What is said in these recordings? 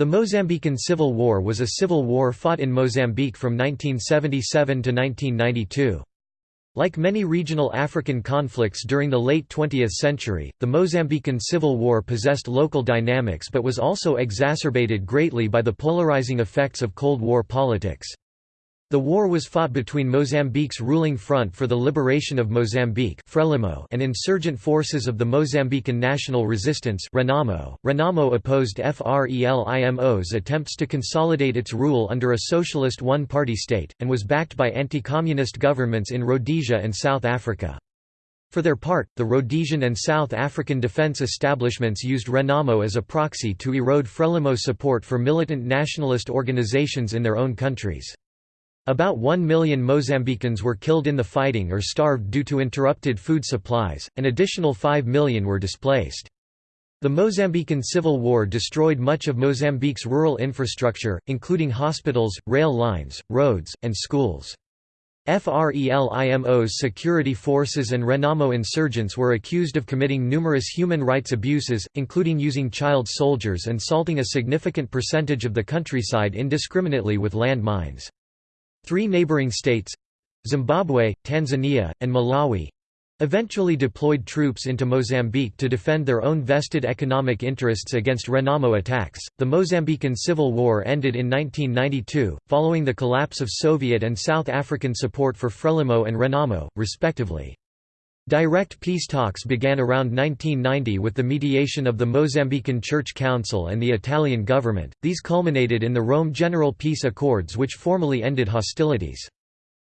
The Mozambican Civil War was a civil war fought in Mozambique from 1977 to 1992. Like many regional African conflicts during the late 20th century, the Mozambican Civil War possessed local dynamics but was also exacerbated greatly by the polarizing effects of Cold War politics. The war was fought between Mozambique's ruling Front for the Liberation of Mozambique Frelimo and insurgent forces of the Mozambican National Resistance Renamo. Renamo opposed FRELIMO's attempts to consolidate its rule under a socialist one-party state, and was backed by anti-communist governments in Rhodesia and South Africa. For their part, the Rhodesian and South African defence establishments used Renamo as a proxy to erode Frelimo support for militant nationalist organisations in their own countries. About 1 million Mozambicans were killed in the fighting or starved due to interrupted food supplies, an additional 5 million were displaced. The Mozambican Civil War destroyed much of Mozambique's rural infrastructure, including hospitals, rail lines, roads, and schools. FRELIMO's security forces and Renamo insurgents were accused of committing numerous human rights abuses, including using child soldiers and salting a significant percentage of the countryside indiscriminately with land mines. Three neighboring states—Zimbabwe, Tanzania, and Malawi, eventually deployed troops into Mozambique to defend their own vested economic interests against Renamo attacks. The Mozambican Civil War ended in 1992, following the collapse of Soviet and South African support for Frelimo and Renamo, respectively. Direct peace talks began around 1990 with the mediation of the Mozambican Church Council and the Italian government. These culminated in the Rome General Peace Accords, which formally ended hostilities.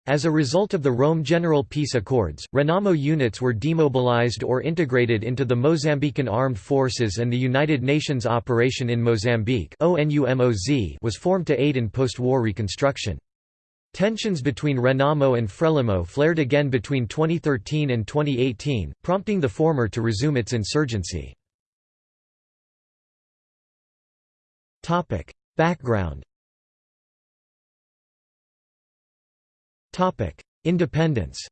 As a result of the Rome General Peace Accords, Renamo units were demobilized or integrated into the Mozambican Armed Forces and the United Nations Operation in Mozambique was formed to aid in post-war reconstruction. Tensions between Renamo and Frelimo flared again between 2013 and 2018, prompting the former to resume its insurgency. Background Independence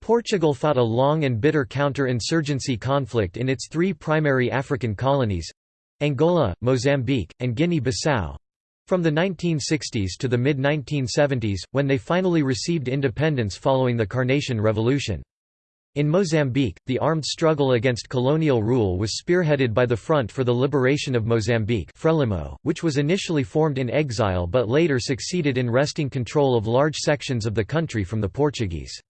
Portugal fought a long and bitter counter-insurgency conflict in its three primary African colonies—Angola, Mozambique, and Guinea-Bissau, from the 1960s to the mid-1970s, when they finally received independence following the Carnation Revolution. In Mozambique, the armed struggle against colonial rule was spearheaded by the Front for the Liberation of Mozambique Frelimo, which was initially formed in exile but later succeeded in wresting control of large sections of the country from the Portuguese.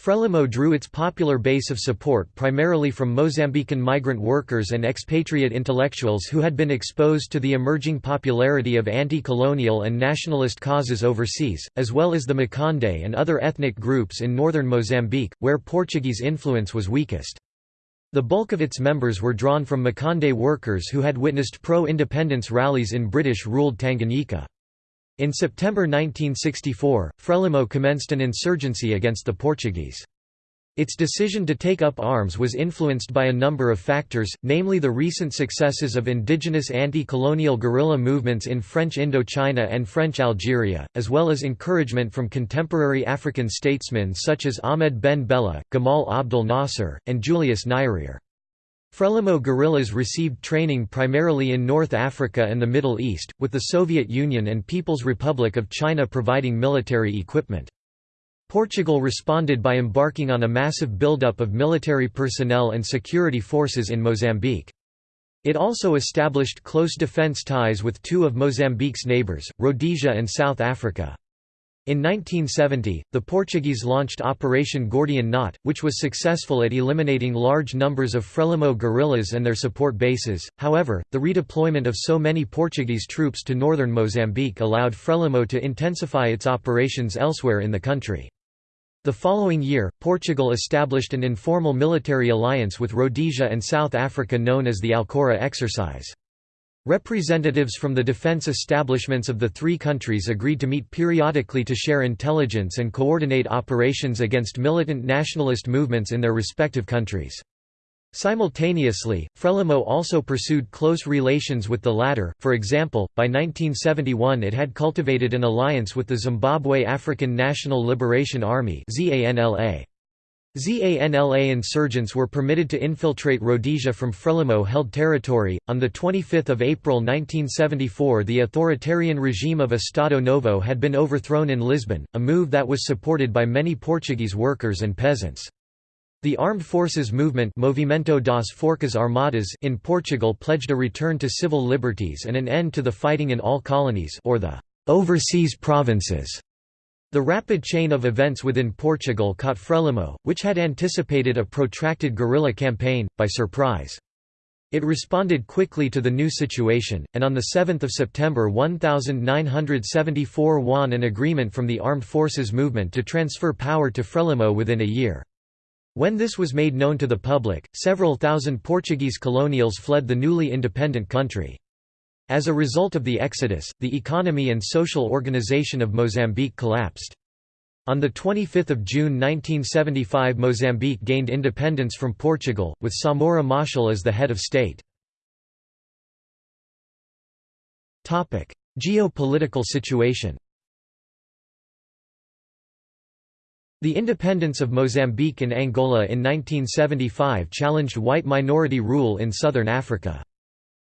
Frelimo drew its popular base of support primarily from Mozambican migrant workers and expatriate intellectuals who had been exposed to the emerging popularity of anti-colonial and nationalist causes overseas, as well as the Makonde and other ethnic groups in northern Mozambique, where Portuguese influence was weakest. The bulk of its members were drawn from Makonde workers who had witnessed pro-independence rallies in British-ruled Tanganyika. In September 1964, Frelimo commenced an insurgency against the Portuguese. Its decision to take up arms was influenced by a number of factors, namely the recent successes of indigenous anti-colonial guerrilla movements in French Indochina and French Algeria, as well as encouragement from contemporary African statesmen such as Ahmed Ben Bella, Gamal Abdel Nasser, and Julius Nyerere. Frelimo guerrillas received training primarily in North Africa and the Middle East, with the Soviet Union and People's Republic of China providing military equipment. Portugal responded by embarking on a massive buildup of military personnel and security forces in Mozambique. It also established close defence ties with two of Mozambique's neighbours, Rhodesia and South Africa. In 1970, the Portuguese launched Operation Gordian Knot, which was successful at eliminating large numbers of Frelimo guerrillas and their support bases. However, the redeployment of so many Portuguese troops to northern Mozambique allowed Frelimo to intensify its operations elsewhere in the country. The following year, Portugal established an informal military alliance with Rhodesia and South Africa known as the Alcora Exercise. Representatives from the defense establishments of the three countries agreed to meet periodically to share intelligence and coordinate operations against militant nationalist movements in their respective countries. Simultaneously, Frelimo also pursued close relations with the latter, for example, by 1971 it had cultivated an alliance with the Zimbabwe African National Liberation Army ZANLA. ZANLA insurgents were permitted to infiltrate Rhodesia from Frelimo-held territory. On the 25th of April 1974, the authoritarian regime of Estado Novo had been overthrown in Lisbon, a move that was supported by many Portuguese workers and peasants. The armed forces movement Movimento das Forças Armadas in Portugal pledged a return to civil liberties and an end to the fighting in all colonies or the overseas provinces. The rapid chain of events within Portugal caught Frelimo, which had anticipated a protracted guerrilla campaign, by surprise. It responded quickly to the new situation, and on 7 September 1974 won an agreement from the Armed Forces Movement to transfer power to Frelimo within a year. When this was made known to the public, several thousand Portuguese colonials fled the newly independent country. As a result of the exodus, the economy and social organization of Mozambique collapsed. On 25 June 1975 Mozambique gained independence from Portugal, with Samora Machel as the head of state. Geopolitical situation The independence of Mozambique and Angola in 1975 challenged white minority rule in southern Africa.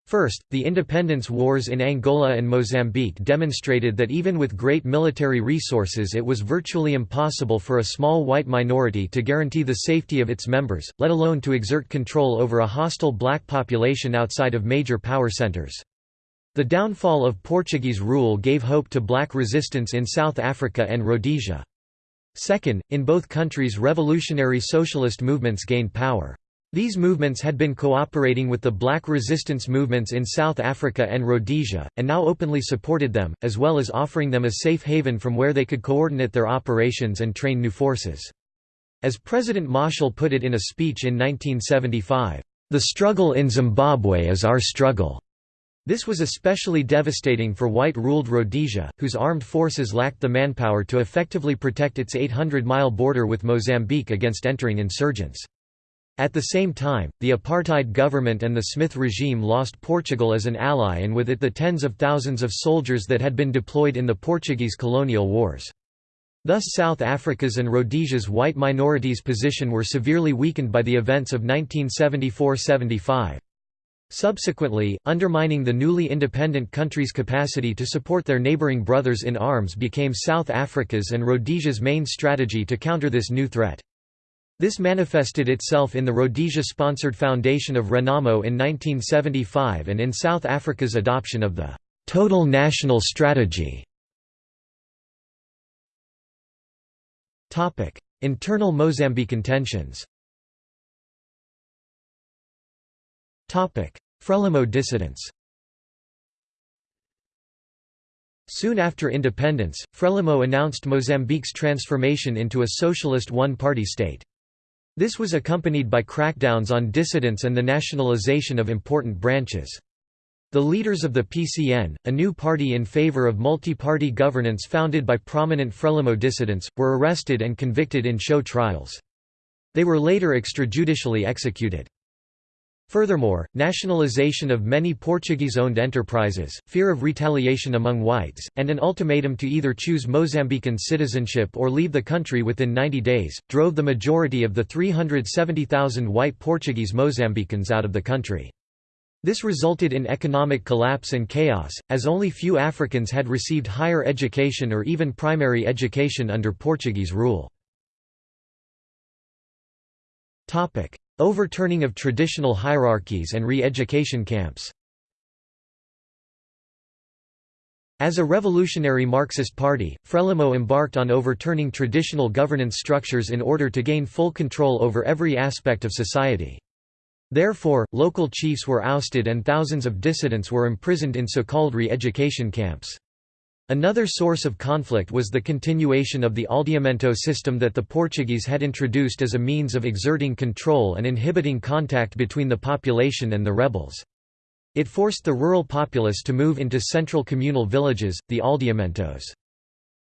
First, the independence wars in Angola and Mozambique demonstrated that even with great military resources it was virtually impossible for a small white minority to guarantee the safety of its members, let alone to exert control over a hostile black population outside of major power centers. The downfall of Portuguese rule gave hope to black resistance in South Africa and Rhodesia. Second, in both countries revolutionary socialist movements gained power. These movements had been cooperating with the black resistance movements in South Africa and Rhodesia, and now openly supported them, as well as offering them a safe haven from where they could coordinate their operations and train new forces. As President Machel put it in a speech in 1975, "...the struggle in Zimbabwe is our struggle." This was especially devastating for white-ruled Rhodesia, whose armed forces lacked the manpower to effectively protect its 800-mile border with Mozambique against entering insurgents. At the same time, the apartheid government and the Smith regime lost Portugal as an ally and with it the tens of thousands of soldiers that had been deployed in the Portuguese colonial wars. Thus South Africa's and Rhodesia's white minorities' position were severely weakened by the events of 1974–75. Subsequently, undermining the newly independent country's capacity to support their neighbouring brothers in arms became South Africa's and Rhodesia's main strategy to counter this new threat. This manifested itself in the Rhodesia-sponsored foundation of Renamo in 1975 and in South Africa's adoption of the «total national strategy». Internal Mozambican tensions Frelimo dissidents Soon after independence, Frelimo announced Mozambique's transformation into a socialist one-party state. This was accompanied by crackdowns on dissidents and the nationalization of important branches. The leaders of the PCN, a new party in favor of multi-party governance founded by prominent Frelimo dissidents, were arrested and convicted in show trials. They were later extrajudicially executed. Furthermore, nationalization of many Portuguese-owned enterprises, fear of retaliation among whites, and an ultimatum to either choose Mozambican citizenship or leave the country within 90 days, drove the majority of the 370,000 white Portuguese Mozambicans out of the country. This resulted in economic collapse and chaos, as only few Africans had received higher education or even primary education under Portuguese rule. Overturning of traditional hierarchies and re-education camps As a revolutionary Marxist party, Frelimo embarked on overturning traditional governance structures in order to gain full control over every aspect of society. Therefore, local chiefs were ousted and thousands of dissidents were imprisoned in so-called re-education camps. Another source of conflict was the continuation of the aldeamento system that the Portuguese had introduced as a means of exerting control and inhibiting contact between the population and the rebels. It forced the rural populace to move into central communal villages, the aldeamentos.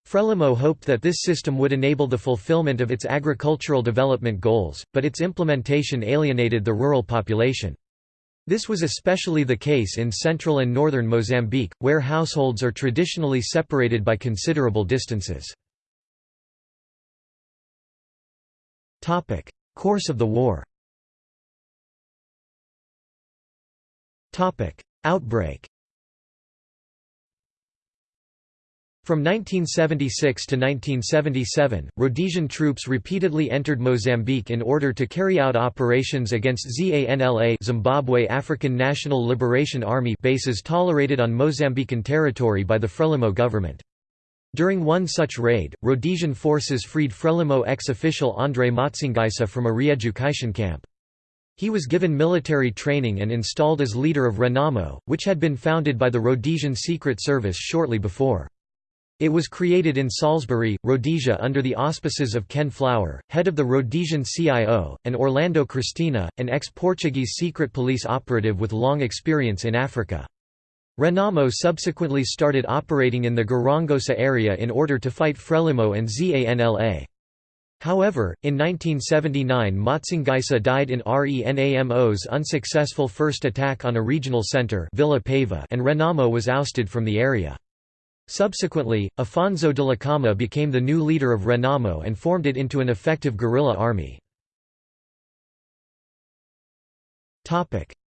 Frelimo hoped that this system would enable the fulfillment of its agricultural development goals, but its implementation alienated the rural population. This was especially the case in central and northern Mozambique, where households are traditionally separated by considerable distances. Course of the war Outbreak From 1976 to 1977, Rhodesian troops repeatedly entered Mozambique in order to carry out operations against ZANLA Zimbabwe African National Liberation Army bases tolerated on Mozambican territory by the Frelimo government. During one such raid, Rhodesian forces freed Frelimo ex-official André Matsangaissa from a re-education camp. He was given military training and installed as leader of Renamo, which had been founded by the Rhodesian Secret Service shortly before. It was created in Salisbury, Rhodesia under the auspices of Ken Flower, head of the Rhodesian CIO, and Orlando Cristina, an ex-Portuguese secret police operative with long experience in Africa. Renamo subsequently started operating in the Gorongosa area in order to fight Frelimo and ZANLA. However, in 1979 Matsangaissa died in RENAMO's unsuccessful first attack on a regional centre and Renamo was ousted from the area. Subsequently, Afonso Dhlakama became the new leader of Renamo and formed it into an effective guerrilla army.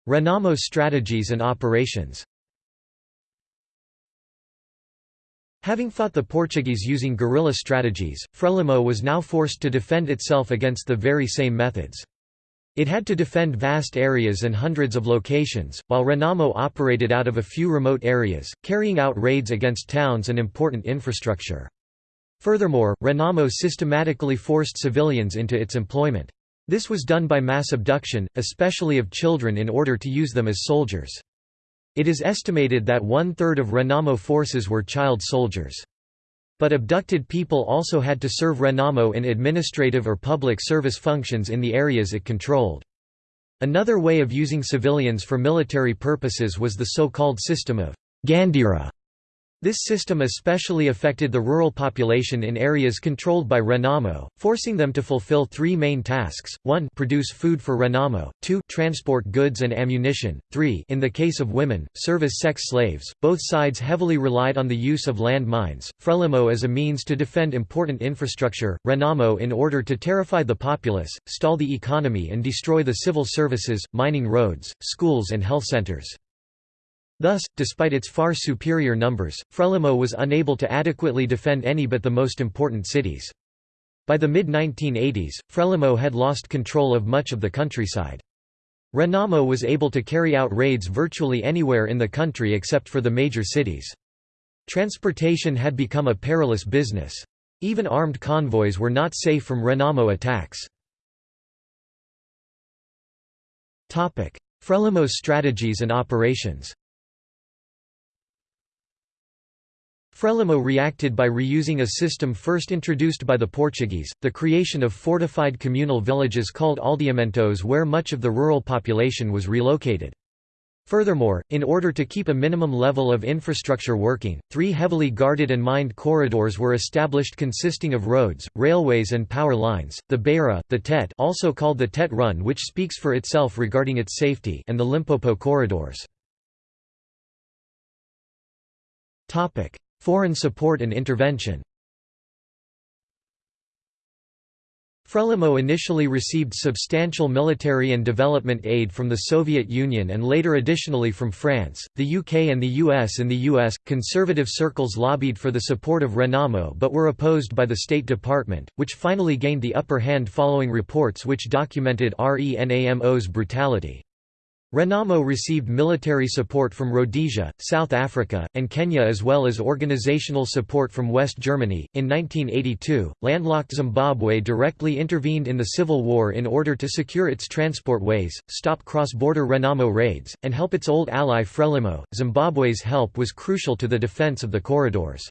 Renamo's strategies and operations Having fought the Portuguese using guerrilla strategies, Frelimo was now forced to defend itself against the very same methods. It had to defend vast areas and hundreds of locations, while Renamo operated out of a few remote areas, carrying out raids against towns and important infrastructure. Furthermore, Renamo systematically forced civilians into its employment. This was done by mass abduction, especially of children in order to use them as soldiers. It is estimated that one-third of Renamo forces were child soldiers. But abducted people also had to serve Renamo in administrative or public service functions in the areas it controlled. Another way of using civilians for military purposes was the so-called system of Gandira, this system especially affected the rural population in areas controlled by Renamo, forcing them to fulfill three main tasks, 1 produce food for Renamo, 2 transport goods and ammunition, 3 in the case of women, serve as sex slaves. Both sides heavily relied on the use of land mines, Frelimo as a means to defend important infrastructure, Renamo in order to terrify the populace, stall the economy and destroy the civil services, mining roads, schools and health centers. Thus, despite its far superior numbers, Frelimo was unable to adequately defend any but the most important cities. By the mid-1980s, Frelimo had lost control of much of the countryside. Renamo was able to carry out raids virtually anywhere in the country except for the major cities. Transportation had become a perilous business. Even armed convoys were not safe from Renamo attacks. Frelimo's strategies and operations Frelimo reacted by reusing a system first introduced by the Portuguese, the creation of fortified communal villages called aldeamentos where much of the rural population was relocated. Furthermore, in order to keep a minimum level of infrastructure working, three heavily guarded and mined corridors were established consisting of roads, railways and power lines, the Beira, the Tete also called the Tete Run which speaks for itself regarding its safety and the Limpopo corridors. Foreign support and intervention Frelimo initially received substantial military and development aid from the Soviet Union and later additionally from France, the UK and the US. In the US, conservative circles lobbied for the support of Renamo but were opposed by the State Department, which finally gained the upper hand following reports which documented RENAMO's brutality. Renamo received military support from Rhodesia, South Africa, and Kenya as well as organizational support from West Germany. In 1982, landlocked Zimbabwe directly intervened in the civil war in order to secure its transport ways, stop cross border Renamo raids, and help its old ally Frelimo. Zimbabwe's help was crucial to the defense of the corridors.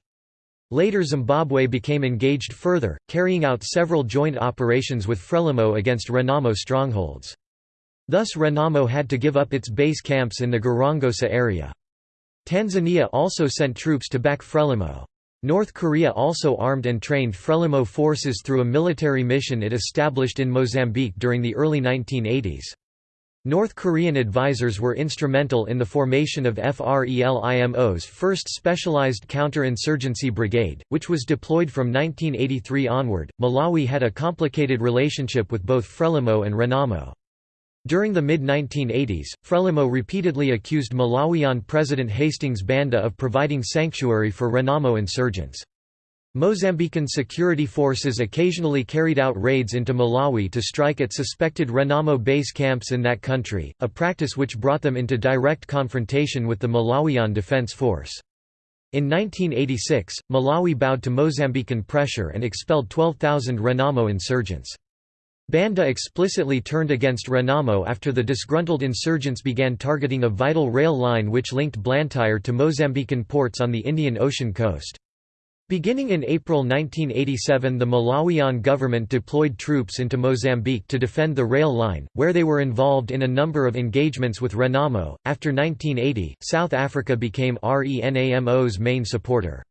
Later Zimbabwe became engaged further, carrying out several joint operations with Frelimo against Renamo strongholds. Thus Renamo had to give up its base camps in the Gorongosa area. Tanzania also sent troops to back Frelimo. North Korea also armed and trained Frelimo forces through a military mission it established in Mozambique during the early 1980s. North Korean advisors were instrumental in the formation of FRELIMO's first specialized counter-insurgency brigade, which was deployed from 1983 onward. Malawi had a complicated relationship with both Frelimo and Renamo. During the mid-1980s, Frelimo repeatedly accused Malawian President Hastings Banda of providing sanctuary for Renamo insurgents. Mozambican security forces occasionally carried out raids into Malawi to strike at suspected Renamo base camps in that country, a practice which brought them into direct confrontation with the Malawian Defense Force. In 1986, Malawi bowed to Mozambican pressure and expelled 12,000 Renamo insurgents. Banda explicitly turned against Renamo after the disgruntled insurgents began targeting a vital rail line which linked Blantyre to Mozambican ports on the Indian Ocean coast. Beginning in April 1987 the Malawian government deployed troops into Mozambique to defend the rail line, where they were involved in a number of engagements with Renamo. After 1980, South Africa became RENAMO's main supporter.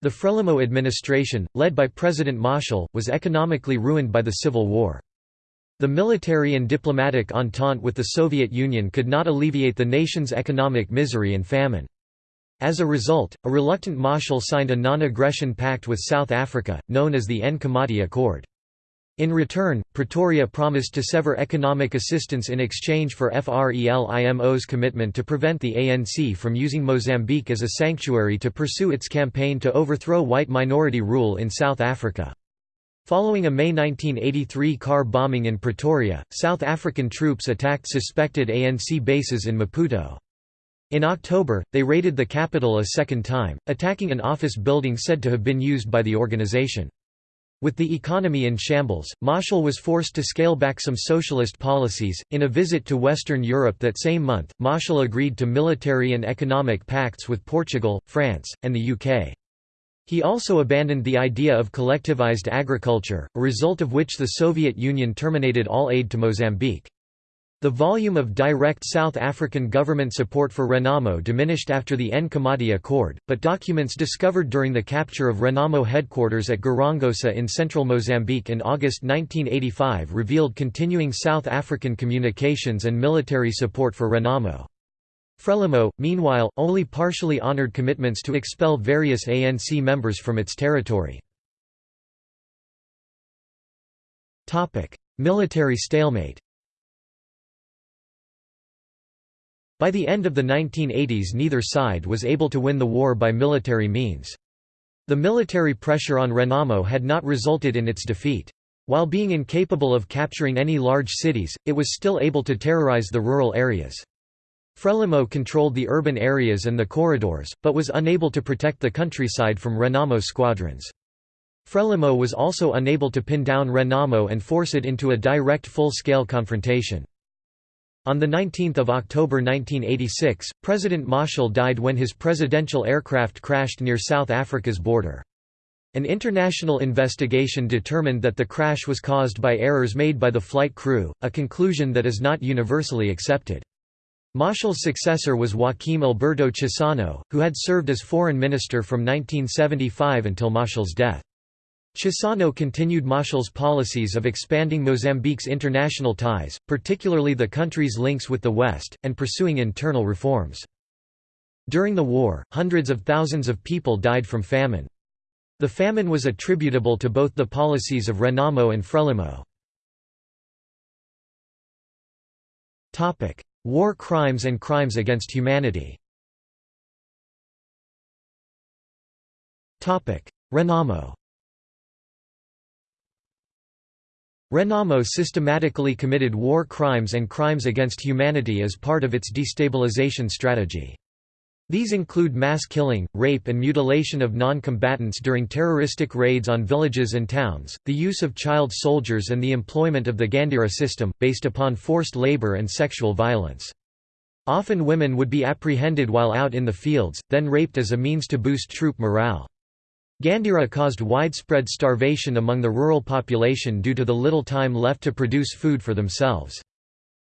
The Frelimo administration, led by President Machel, was economically ruined by the civil war. The military and diplomatic entente with the Soviet Union could not alleviate the nation's economic misery and famine. As a result, a reluctant Machel signed a non-aggression pact with South Africa, known as the Nkomati Accord. In return, Pretoria promised to sever economic assistance in exchange for FRELIMO's commitment to prevent the ANC from using Mozambique as a sanctuary to pursue its campaign to overthrow white minority rule in South Africa. Following a May 1983 car bombing in Pretoria, South African troops attacked suspected ANC bases in Maputo. In October, they raided the capital a second time, attacking an office building said to have been used by the organization. With the economy in shambles, Machel was forced to scale back some socialist policies. In a visit to Western Europe that same month, Machel agreed to military and economic pacts with Portugal, France, and the UK. He also abandoned the idea of collectivized agriculture, a result of which the Soviet Union terminated all aid to Mozambique. The volume of direct South African government support for Renamo diminished after the Nkomati Accord, but documents discovered during the capture of Renamo headquarters at Gorongosa in central Mozambique in August 1985 revealed continuing South African communications and military support for Renamo. Frelimo, meanwhile, only partially honored commitments to expel various ANC members from its territory. Military stalemate By the end of the 1980s neither side was able to win the war by military means. The military pressure on Renamo had not resulted in its defeat. While being incapable of capturing any large cities, it was still able to terrorize the rural areas. Frelimo controlled the urban areas and the corridors, but was unable to protect the countryside from Renamo squadrons. Frelimo was also unable to pin down Renamo and force it into a direct full-scale confrontation. On 19 October 1986, President Machel died when his presidential aircraft crashed near South Africa's border. An international investigation determined that the crash was caused by errors made by the flight crew, a conclusion that is not universally accepted. Machel's successor was Joaquim Alberto Chissano, who had served as foreign minister from 1975 until Machel's death. Chissano continued Machel's policies of expanding Mozambique's international ties, particularly the country's links with the West, and pursuing internal reforms. During the war, hundreds of thousands of people died from famine. The famine was attributable to both the policies of Renamo and Frelimo. War crimes and crimes against humanity Renamo Renamo systematically committed war crimes and crimes against humanity as part of its destabilization strategy. These include mass killing, rape and mutilation of non-combatants during terroristic raids on villages and towns, the use of child soldiers and the employment of the Gandira system, based upon forced labor and sexual violence. Often women would be apprehended while out in the fields, then raped as a means to boost troop morale. Gandira caused widespread starvation among the rural population due to the little time left to produce food for themselves.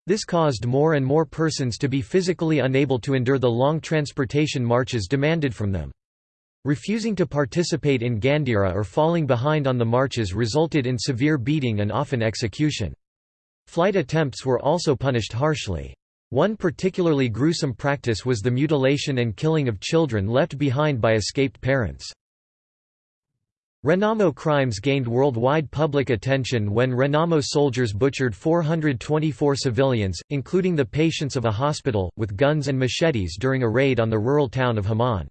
This caused more and more persons to be physically unable to endure the long transportation marches demanded from them. Refusing to participate in Gandira or falling behind on the marches resulted in severe beating and often execution. Flight attempts were also punished harshly. One particularly gruesome practice was the mutilation and killing of children left behind by escaped parents. Renamo crimes gained worldwide public attention when Renamo soldiers butchered 424 civilians, including the patients of a hospital, with guns and machetes during a raid on the rural town of Haman.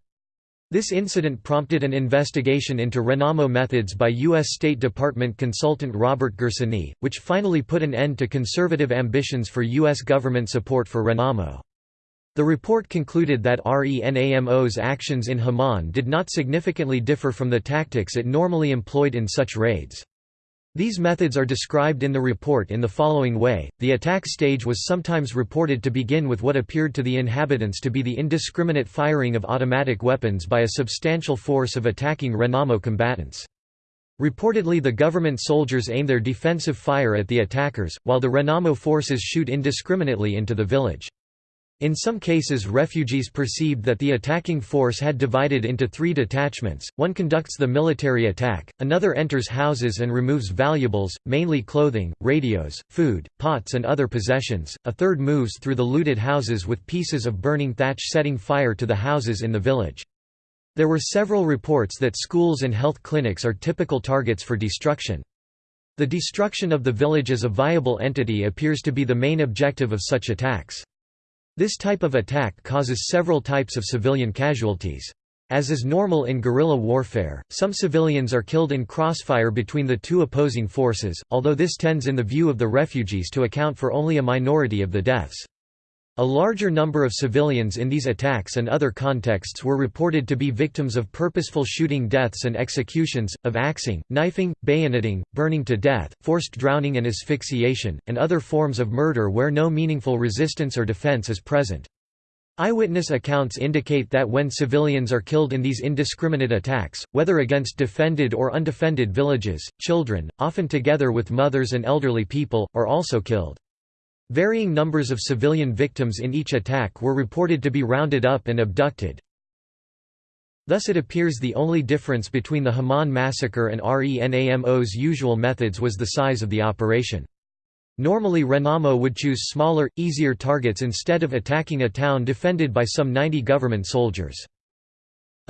This incident prompted an investigation into Renamo methods by U.S. State Department consultant Robert Gersony, which finally put an end to conservative ambitions for U.S. government support for Renamo. The report concluded that RENAMO's actions in Haman did not significantly differ from the tactics it normally employed in such raids. These methods are described in the report in the following way. The attack stage was sometimes reported to begin with what appeared to the inhabitants to be the indiscriminate firing of automatic weapons by a substantial force of attacking Renamo combatants. Reportedly the government soldiers aim their defensive fire at the attackers, while the Renamo forces shoot indiscriminately into the village. In some cases refugees perceived that the attacking force had divided into three detachments, one conducts the military attack, another enters houses and removes valuables, mainly clothing, radios, food, pots and other possessions, a third moves through the looted houses with pieces of burning thatch setting fire to the houses in the village. There were several reports that schools and health clinics are typical targets for destruction. The destruction of the village as a viable entity appears to be the main objective of such attacks. This type of attack causes several types of civilian casualties. As is normal in guerrilla warfare, some civilians are killed in crossfire between the two opposing forces, although this tends in the view of the refugees to account for only a minority of the deaths. A larger number of civilians in these attacks and other contexts were reported to be victims of purposeful shooting deaths and executions, of axing, knifing, bayoneting, burning to death, forced drowning and asphyxiation, and other forms of murder where no meaningful resistance or defense is present. Eyewitness accounts indicate that when civilians are killed in these indiscriminate attacks, whether against defended or undefended villages, children, often together with mothers and elderly people, are also killed. Varying numbers of civilian victims in each attack were reported to be rounded up and abducted. Thus it appears the only difference between the Haman massacre and RENAMO's usual methods was the size of the operation. Normally Renamo would choose smaller, easier targets instead of attacking a town defended by some 90 government soldiers.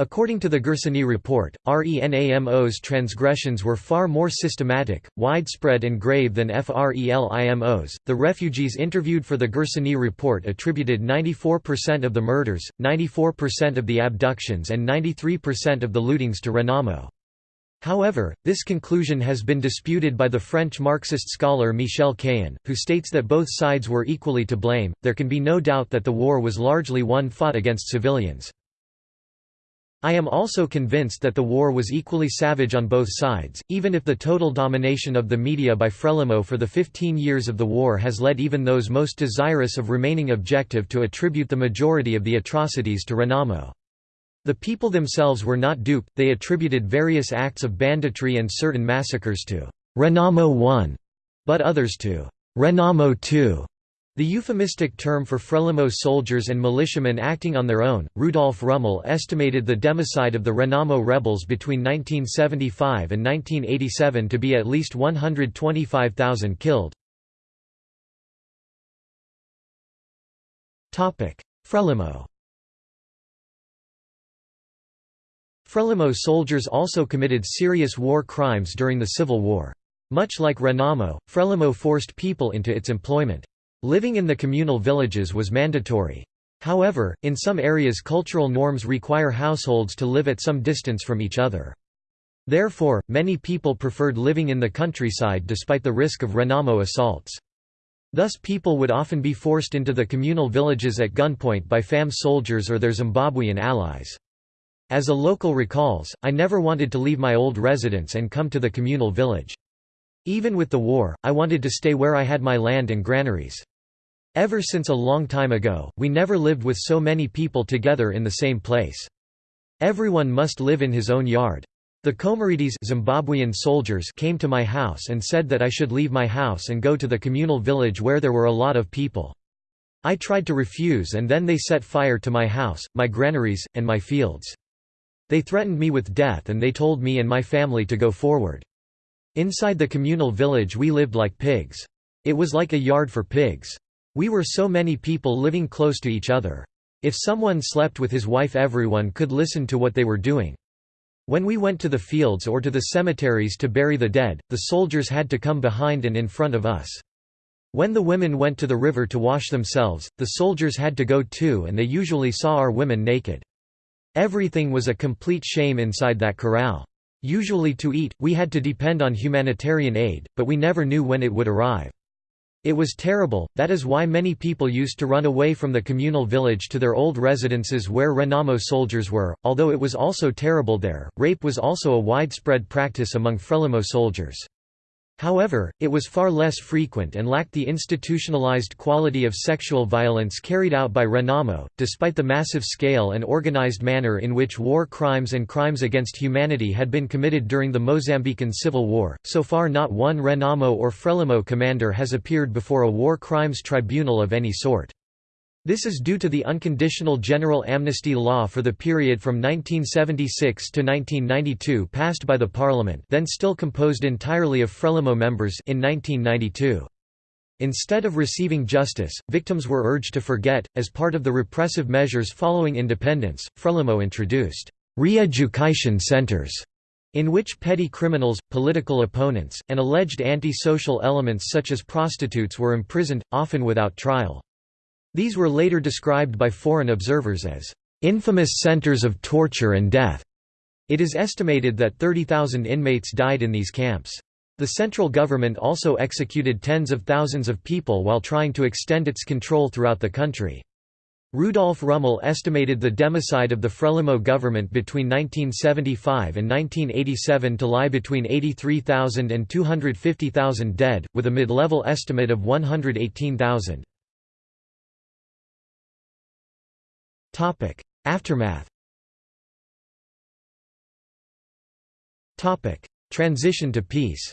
According to the Gersony report, RENAMO's transgressions were far more systematic, widespread, and grave than FRELIMO's. The refugees interviewed for the Gersony report attributed 94% of the murders, 94% of the abductions, and 93% of the lootings to Renamo. However, this conclusion has been disputed by the French Marxist scholar Michel Cahen, who states that both sides were equally to blame. There can be no doubt that the war was largely one fought against civilians. I am also convinced that the war was equally savage on both sides, even if the total domination of the media by Frelimo for the 15 years of the war has led even those most desirous of remaining objective to attribute the majority of the atrocities to Renamo. The people themselves were not duped, they attributed various acts of banditry and certain massacres to Renamo I, but others to Renamo II. The euphemistic term for Frelimo soldiers and militiamen acting on their own, Rudolf Rummel estimated the democide of the Renamo rebels between 1975 and 1987 to be at least 125,000 killed. Frelimo Frelimo soldiers also committed serious war crimes during the Civil War. Much like Renamo, Frelimo forced people into its employment. Living in the communal villages was mandatory. However, in some areas cultural norms require households to live at some distance from each other. Therefore, many people preferred living in the countryside despite the risk of Renamo assaults. Thus people would often be forced into the communal villages at gunpoint by FAM soldiers or their Zimbabwean allies. As a local recalls, I never wanted to leave my old residence and come to the communal village. Even with the war, I wanted to stay where I had my land and granaries. Ever since a long time ago, we never lived with so many people together in the same place. Everyone must live in his own yard. The Comorides Zimbabwean soldiers came to my house and said that I should leave my house and go to the communal village where there were a lot of people. I tried to refuse and then they set fire to my house, my granaries, and my fields. They threatened me with death and they told me and my family to go forward. Inside the communal village we lived like pigs. It was like a yard for pigs. We were so many people living close to each other. If someone slept with his wife everyone could listen to what they were doing. When we went to the fields or to the cemeteries to bury the dead, the soldiers had to come behind and in front of us. When the women went to the river to wash themselves, the soldiers had to go too and they usually saw our women naked. Everything was a complete shame inside that corral. Usually to eat, we had to depend on humanitarian aid, but we never knew when it would arrive. It was terrible, that is why many people used to run away from the communal village to their old residences where Renamo soldiers were, although it was also terrible there. Rape was also a widespread practice among Frelimo soldiers. However, it was far less frequent and lacked the institutionalized quality of sexual violence carried out by Renamo, despite the massive scale and organized manner in which war crimes and crimes against humanity had been committed during the Mozambican Civil War. So far, not one Renamo or Frelimo commander has appeared before a war crimes tribunal of any sort. This is due to the unconditional general amnesty law for the period from 1976 to 1992 passed by the parliament then still composed entirely of Frelimo members in 1992. Instead of receiving justice, victims were urged to forget. As part of the repressive measures following independence, Frelimo introduced re-education centers in which petty criminals, political opponents, and alleged anti-social elements such as prostitutes were imprisoned, often without trial. These were later described by foreign observers as infamous centers of torture and death. It is estimated that 30,000 inmates died in these camps. The central government also executed tens of thousands of people while trying to extend its control throughout the country. Rudolf Rummel estimated the democide of the Frelimo government between 1975 and 1987 to lie between 83,000 and 250,000 dead, with a mid-level estimate of 118,000. Aftermath Transition to peace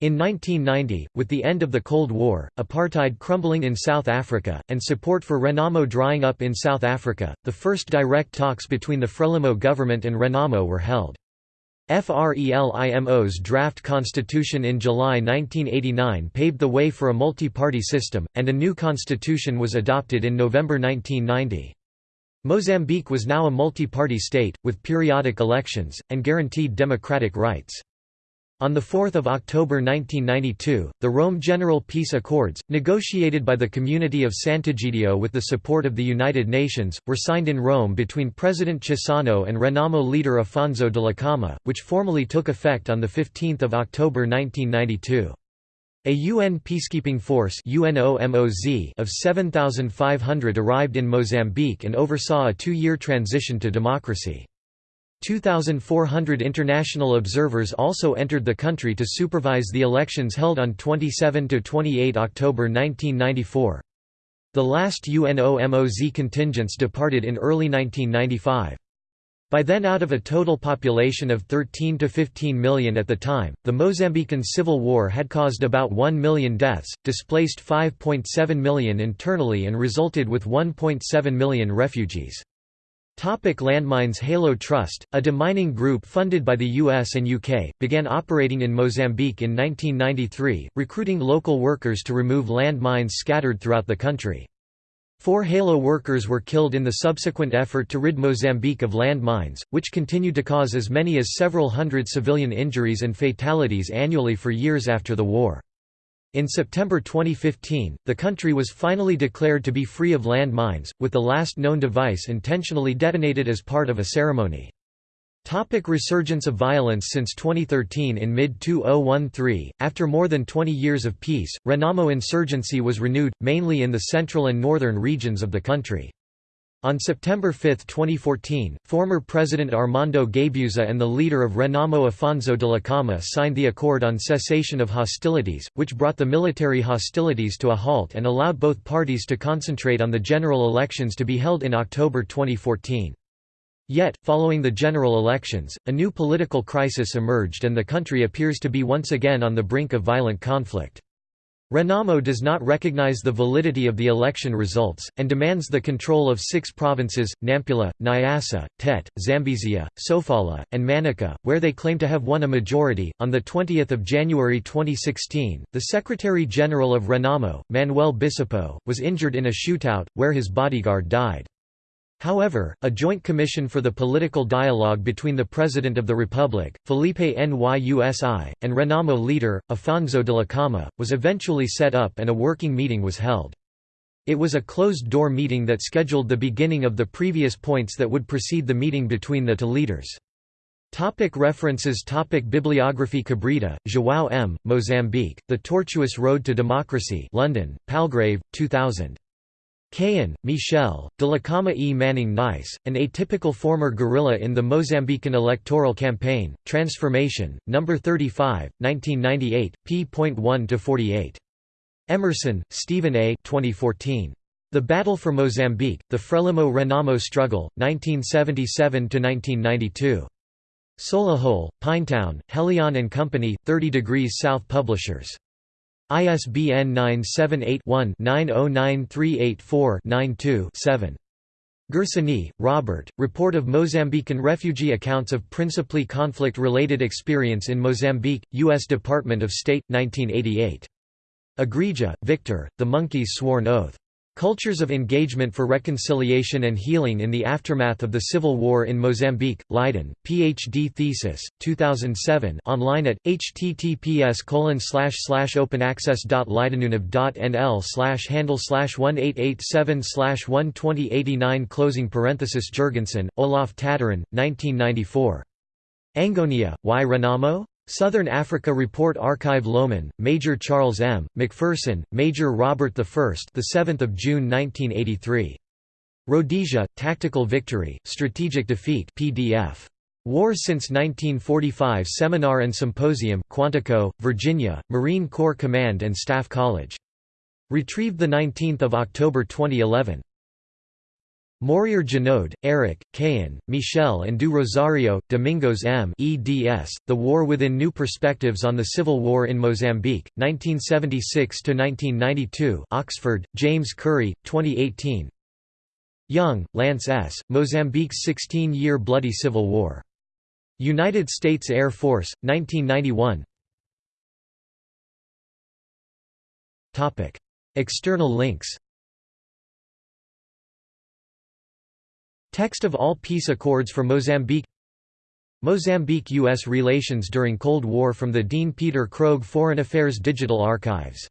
In 1990, with the end of the Cold War, apartheid crumbling in South Africa, and support for Renamo drying up in South Africa, the first direct talks between the Frelimo government and Renamo were held. FRELIMO's draft constitution in July 1989 paved the way for a multi-party system, and a new constitution was adopted in November 1990. Mozambique was now a multi-party state, with periodic elections, and guaranteed democratic rights. On 4 October 1992, the Rome General Peace Accords, negotiated by the Community of Sant'Egidio with the support of the United Nations, were signed in Rome between President Chissano and Renamo leader Afonso Dhlakama, which formally took effect on 15 October 1992. A UN peacekeeping force of 7,500 arrived in Mozambique and oversaw a two-year transition to democracy. 2,400 international observers also entered the country to supervise the elections held on 27–28 October 1994. The last ONUMOZ contingents departed in early 1995. By then out of a total population of 13 to 15 million at the time, the Mozambican civil war had caused about 1 million deaths, displaced 5.7 million internally and resulted with 1.7 million refugees. Topic landmines Halo Trust, a demining group funded by the US and UK, began operating in Mozambique in 1993, recruiting local workers to remove landmines scattered throughout the country. Four Halo workers were killed in the subsequent effort to rid Mozambique of landmines, which continued to cause as many as several hundred civilian injuries and fatalities annually for years after the war. In September 2015, the country was finally declared to be free of land mines, with the last known device intentionally detonated as part of a ceremony. Topic resurgence of violence Since 2013 in mid-2013, after more than 20 years of peace, Renamo insurgency was renewed, mainly in the central and northern regions of the country. On September 5, 2014, former President Armando Guebuza and the leader of Renamo Afonso Dhlakama signed the Accord on Cessation of Hostilities, which brought the military hostilities to a halt and allowed both parties to concentrate on the general elections to be held in October 2014. Yet, following the general elections, a new political crisis emerged and the country appears to be once again on the brink of violent conflict. Renamo does not recognize the validity of the election results, and demands the control of six provinces, Nampula, Niassa, Tete, Zambezia, Sofala, and Manica, where they claim to have won a majority. On 20 January 2016, the Secretary General of Renamo, Manuel Bissopo, was injured in a shootout, where his bodyguard died. However, a joint commission for the political dialogue between the President of the Republic, Filipe Nyusi, and Renamo leader, Afonso Dhlakama, was eventually set up and a working meeting was held. It was a closed-door meeting that scheduled the beginning of the previous points that would precede the meeting between the two leaders. Topic references Topic Bibliography Cabrita, João M., Mozambique, The Tortuous Road to Democracy London, Palgrave, 2000. Cahen, Michel, Dhlakama E. Maningue Nice, an atypical former guerrilla in the Mozambican electoral campaign, Transformation, No. 35, 1998, p.1–48. Emerson, Stephen A. 2014. The Battle for Mozambique, The Frelimo-Renamo Struggle, 1977–1992. Solihull, Pinetown, Helion and Company, 30 Degrees South Publishers. ISBN 978-1-909384-92-7. Gersony, Robert, Report of Mozambican Refugee Accounts of Principally Conflict-Related Experience in Mozambique, U.S. Department of State, 1988. Igreja, Victor, The Monkey's Sworn Oath. Cultures of Engagement for Reconciliation and Healing in the Aftermath of the Civil War in Mozambique, Leiden, Ph.D. thesis, 2007 online at, https openaccess.leidenuniv.nl handle 1887 12089 closing parenthesis Jurgensen, Olaf Tataryn, 1994. Angonia, why Renamo? Southern Africa Report Archive Lohman, Major Charles M., McPherson, Major Robert I the 7th of June 1983. Rhodesia, Tactical Victory, Strategic Defeat PDF. War Since 1945 Seminar and Symposium Quantico, Virginia, Marine Corps Command and Staff College. Retrieved 19 October 2011. Morier Genoud, Eric, Cahen, Michel and du Rosario, Domingos M. eds. The War Within New Perspectives on the Civil War in Mozambique, 1976–1992 Oxford, James Currey, 2018 Young, Lance S., Mozambique's 16-year Bloody Civil War. United States Air Force, 1991 External links Text of all peace accords for Mozambique Mozambique–U.S. relations during Cold War from the Dean Peter Krogh Foreign Affairs Digital Archives